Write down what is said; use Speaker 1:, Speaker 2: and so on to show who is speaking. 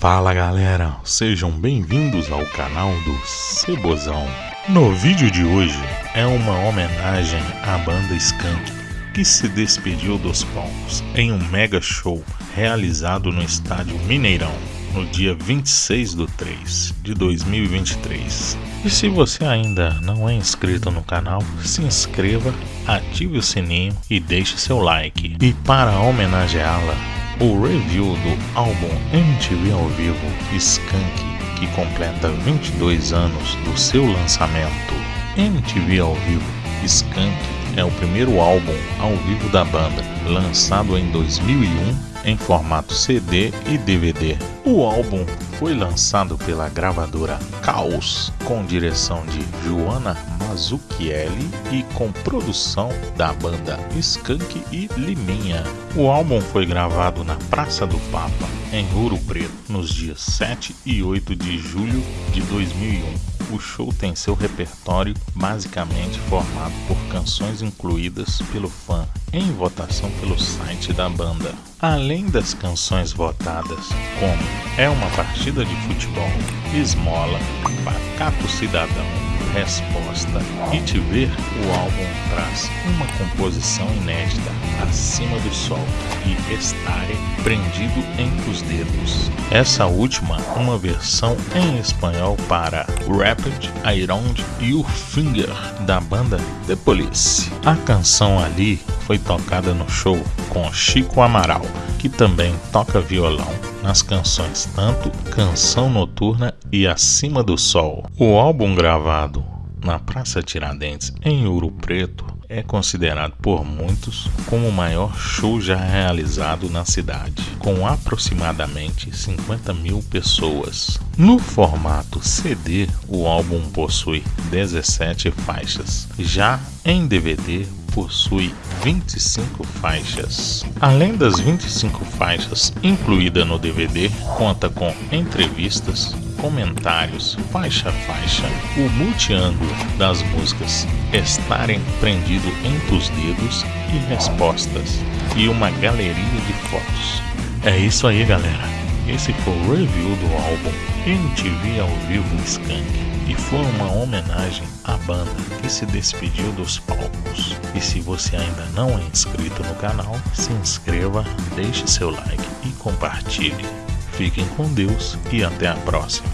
Speaker 1: Fala galera, sejam bem-vindos ao canal do Cebozão. No vídeo de hoje é uma homenagem à banda Skank, que se despediu dos palcos em um mega show realizado no estádio Mineirão no dia 26 de 3 de 2023. E se você ainda não é inscrito no canal, se inscreva, ative o sininho e deixe seu like. E para homenageá-la, o review do álbum MTV ao vivo Skank, que completa 22 anos do seu lançamento. MTV ao vivo Skank é o primeiro álbum ao vivo da banda, lançado em 2001 em formato CD e DVD. O álbum foi lançado pela gravadora Caos, com direção de Joana Mazzucchelli e com produção da banda Skank e Liminha. O álbum foi gravado na Praça do Papa, em Ouro Preto, nos dias 7 e 8 de julho de 2001 o show tem seu repertório basicamente formado por canções incluídas pelo fã em votação pelo site da banda. Além das canções votadas, como É uma partida de futebol, Esmola, Pacato Cidadão, resposta e te ver, o álbum traz uma composição inédita, Acima do Sol e Estare Prendido entre os Dedos. Essa última, uma versão em espanhol para Rapid, Iron e o Finger da banda The Police. A canção ali foi tocada no show com Chico Amaral, que também toca violão nas canções tanto Canção Noturna e Acima do Sol. O álbum gravado na Praça Tiradentes, em Ouro Preto, é considerado por muitos como o maior show já realizado na cidade, com aproximadamente 50 mil pessoas. No formato CD, o álbum possui 17 faixas, já em DVD possui 25 faixas. Além das 25 faixas incluída no DVD, conta com entrevistas, comentários, faixa a faixa, o multiângulo das músicas estarem prendido entre os dedos e respostas, e uma galeria de fotos. É isso aí, galera. Esse foi o review do álbum MTV ao vivo Skank e foi uma homenagem à banda que se despediu dos palcos. E se você ainda não é inscrito no canal, se inscreva, deixe seu like e compartilhe. Fiquem com Deus e até a próxima.